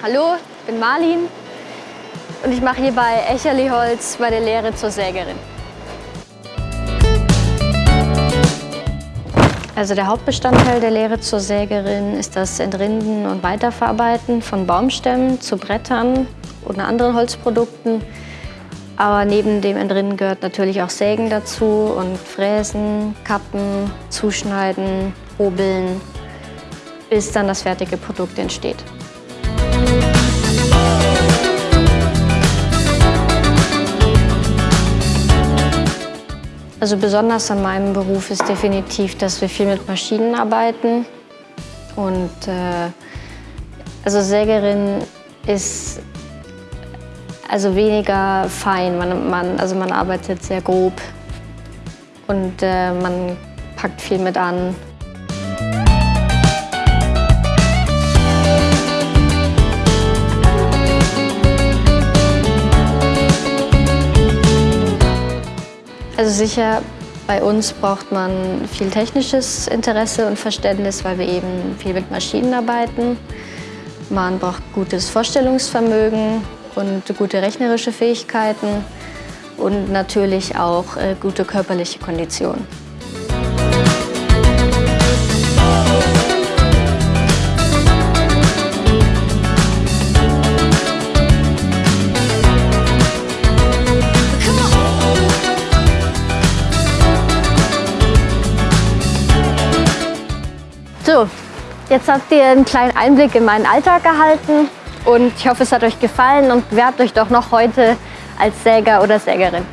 Hallo, ich bin Marlin und ich mache hier bei Echerli Holz meine Lehre zur Sägerin. Also der Hauptbestandteil der Lehre zur Sägerin ist das Entrinden und Weiterverarbeiten von Baumstämmen zu Brettern und anderen Holzprodukten. Aber neben dem Entrinden gehört natürlich auch Sägen dazu und Fräsen, Kappen, Zuschneiden, Hobeln, bis dann das fertige Produkt entsteht. Also besonders an meinem Beruf ist definitiv, dass wir viel mit Maschinen arbeiten. Und äh, also Sägerin ist also weniger fein. Man, man, also man arbeitet sehr grob und äh, man packt viel mit an. Sicher, bei uns braucht man viel technisches Interesse und Verständnis, weil wir eben viel mit Maschinen arbeiten. Man braucht gutes Vorstellungsvermögen und gute rechnerische Fähigkeiten und natürlich auch äh, gute körperliche Kondition. So, jetzt habt ihr einen kleinen Einblick in meinen Alltag erhalten und ich hoffe, es hat euch gefallen und bewerbt euch doch noch heute als Säger oder Sägerin.